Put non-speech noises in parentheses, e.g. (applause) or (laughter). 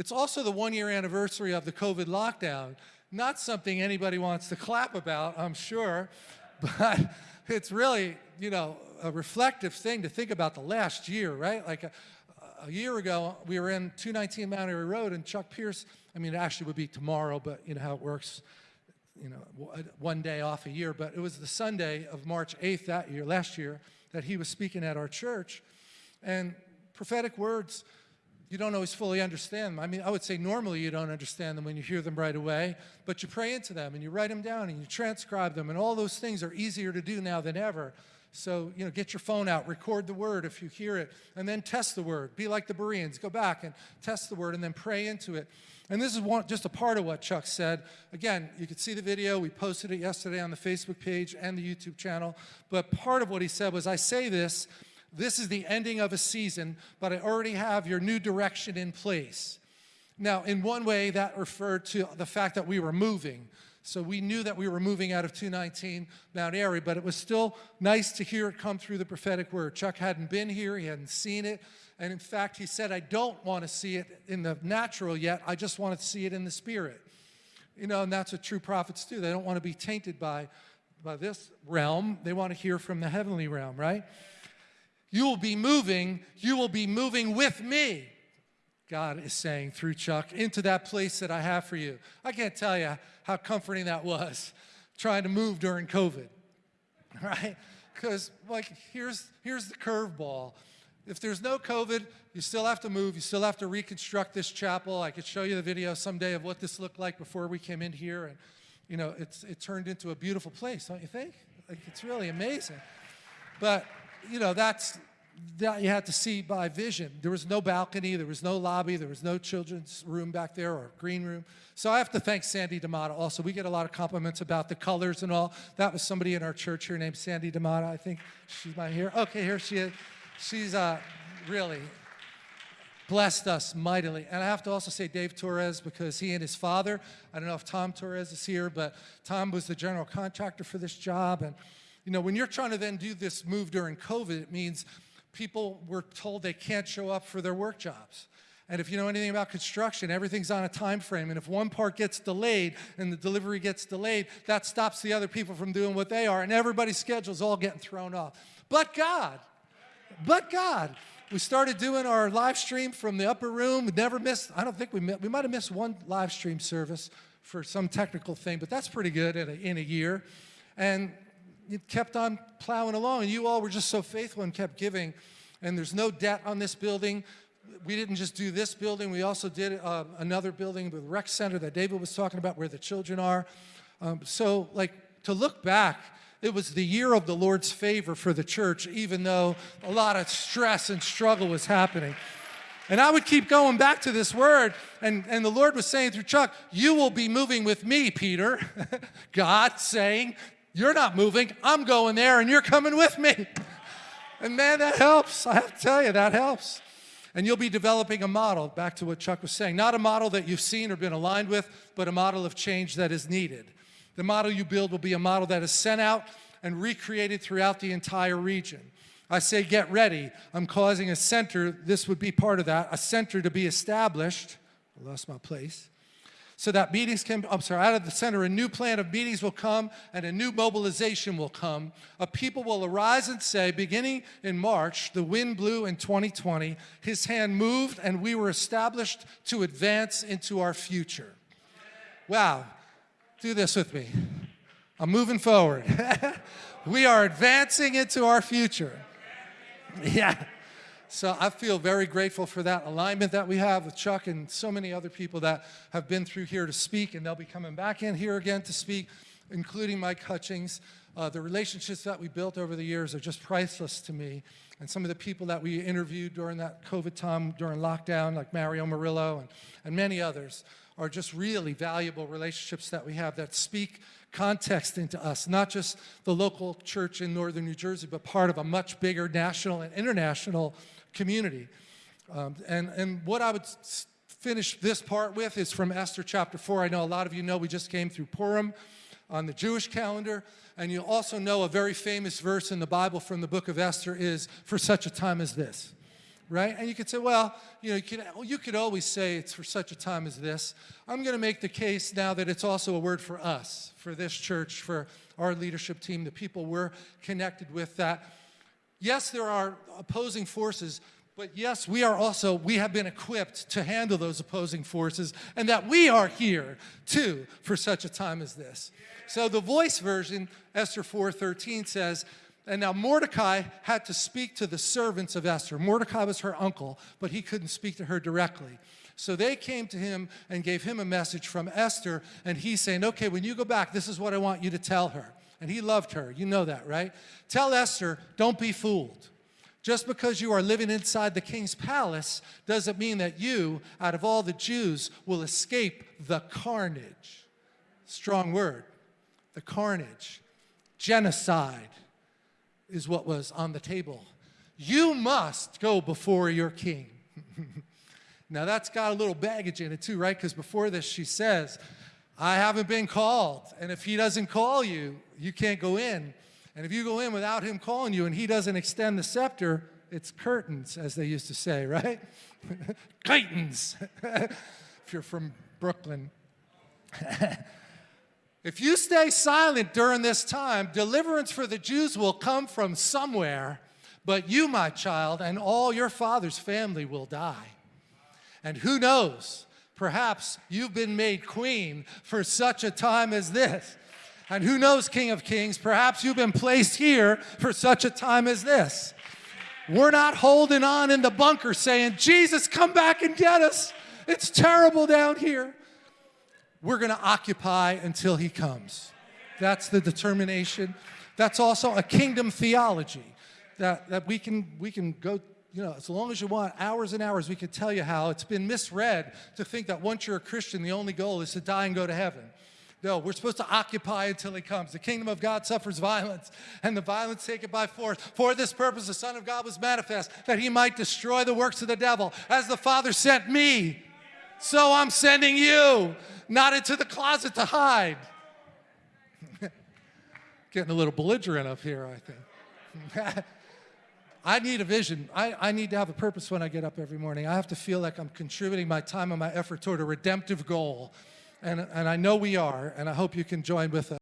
It's also the one year anniversary of the COVID lockdown. Not something anybody wants to clap about, I'm sure, (laughs) but it's really, you know, a reflective thing to think about the last year, right? Like a, a year ago, we were in 219 Mount Airy Road and Chuck Pierce, I mean, it actually would be tomorrow, but you know how it works, you know, uh, one day off a year, but it was the Sunday of March 8th that year, last year, that he was speaking at our church. And prophetic words, you don't always fully understand them. I mean, I would say normally you don't understand them when you hear them right away, but you pray into them and you write them down and you transcribe them, and all those things are easier to do now than ever. So, you know, get your phone out, record the word if you hear it, and then test the word. Be like the Bereans, go back and test the word and then pray into it. And this is one, just a part of what Chuck said. Again, you could see the video. We posted it yesterday on the Facebook page and the YouTube channel. But part of what he said was, I say this, this is the ending of a season, but I already have your new direction in place. Now, in one way, that referred to the fact that we were moving. So we knew that we were moving out of 219 Mount Airy, but it was still nice to hear it come through the prophetic word. Chuck hadn't been here, he hadn't seen it, and in fact, he said, I don't want to see it in the natural yet, I just want to see it in the spirit. You know, and that's what true prophets do. They don't want to be tainted by, by this realm, they want to hear from the heavenly realm, right? You will be moving, you will be moving with me. God is saying through Chuck, into that place that I have for you. I can't tell you how comforting that was, trying to move during COVID, (laughs) right? Because like, here's, here's the curveball. If there's no COVID, you still have to move, you still have to reconstruct this chapel. I could show you the video someday of what this looked like before we came in here, and you know, it's, it turned into a beautiful place, don't you think? Like, it's really amazing. But, you know, that's, that you had to see by vision. There was no balcony, there was no lobby, there was no children's room back there or green room. So I have to thank Sandy D'Amato also. We get a lot of compliments about the colors and all. That was somebody in our church here named Sandy D'Amato. I think she's my here. Okay, here she is. She's uh, really blessed us mightily. And I have to also say Dave Torres because he and his father, I don't know if Tom Torres is here, but Tom was the general contractor for this job. And, you know, when you're trying to then do this move during COVID, it means people were told they can't show up for their work jobs. And if you know anything about construction, everything's on a time frame. And if one part gets delayed and the delivery gets delayed, that stops the other people from doing what they are. And everybody's schedule's all getting thrown off. But God, but God. We started doing our live stream from the upper room. We never missed, I don't think we, we might have missed one live stream service for some technical thing, but that's pretty good in a, in a year. And it kept on plowing along, and you all were just so faithful and kept giving. And there's no debt on this building. We didn't just do this building, we also did uh, another building, the rec center that David was talking about where the children are. Um, so like to look back, it was the year of the Lord's favor for the church, even though a lot of stress and struggle was happening. And I would keep going back to this word, and, and the Lord was saying through Chuck, you will be moving with me, Peter. (laughs) God saying, you're not moving. I'm going there and you're coming with me. (laughs) And man, that helps. I have to tell you, that helps. And you'll be developing a model, back to what Chuck was saying, not a model that you've seen or been aligned with, but a model of change that is needed. The model you build will be a model that is sent out and recreated throughout the entire region. I say get ready. I'm causing a center, this would be part of that, a center to be established. I lost my place so that meetings can, I'm sorry, out of the center, a new plan of meetings will come and a new mobilization will come. A people will arise and say, beginning in March, the wind blew in 2020, his hand moved and we were established to advance into our future. Wow, do this with me. I'm moving forward. (laughs) we are advancing into our future. (laughs) Yeah. So I feel very grateful for that alignment that we have with Chuck and so many other people that have been through here to speak, and they'll be coming back in here again to speak, including Mike Hutchings. Uh, the relationships that we built over the years are just priceless to me. And some of the people that we interviewed during that COVID time, during lockdown, like Mario Murillo and, and many others, are just really valuable relationships that we have that speak context into us, not just the local church in northern New Jersey, but part of a much bigger national and international community. Um, and, and what I would finish this part with is from Esther chapter 4. I know a lot of you know we just came through Purim on the Jewish calendar. And you also know a very famous verse in the Bible from the book of Esther is, for such a time as this. right? And you could say, well, you know, you could, you could always say it's for such a time as this. I'm going to make the case now that it's also a word for us, for this church, for our leadership team, the people we're connected with, that yes, there are opposing forces, but yes, we are also, we have been equipped to handle those opposing forces, and that we are here too for such a time as this. So the voice version, Esther 4.13 says, and now Mordecai had to speak to the servants of Esther. Mordecai was her uncle, but he couldn't speak to her directly. So they came to him and gave him a message from Esther, and he's saying, okay, when you go back, this is what I want you to tell her. And he loved her. You know that, right? Tell Esther, don't be fooled. Just because you are living inside the king's palace doesn't mean that you, out of all the Jews, will escape the carnage. Strong word. The carnage. Genocide is what was on the table. You must go before your king. (laughs) now that's got a little baggage in it too, right? Because before this she says, I haven't been called. And if he doesn't call you, you can't go in. And if you go in without him calling you and he doesn't extend the scepter, it's curtains, as they used to say, right? (laughs) curtains, (laughs) if you're from Brooklyn. (laughs) if you stay silent during this time, deliverance for the Jews will come from somewhere, but you, my child, and all your father's family will die. And who knows, perhaps you've been made queen for such a time as this. And who knows, King of Kings, perhaps you've been placed here for such a time as this. We're not holding on in the bunker saying, Jesus, come back and get us. It's terrible down here. We're going to occupy until he comes. That's the determination. That's also a kingdom theology that, that we, can, we can go, you know, as long as you want, hours and hours, we can tell you how it's been misread to think that once you're a Christian, the only goal is to die and go to heaven. No, we're supposed to occupy until he comes. The kingdom of God suffers violence, and the violence take it by force. For this purpose, the Son of God was manifest, that he might destroy the works of the devil. As the Father sent me, so I'm sending you, not into the closet to hide. (laughs) Getting a little belligerent up here, I think. (laughs) I need a vision. I, I need to have a purpose when I get up every morning. I have to feel like I'm contributing my time and my effort toward a redemptive goal. And, and I know we are, and I hope you can join with us.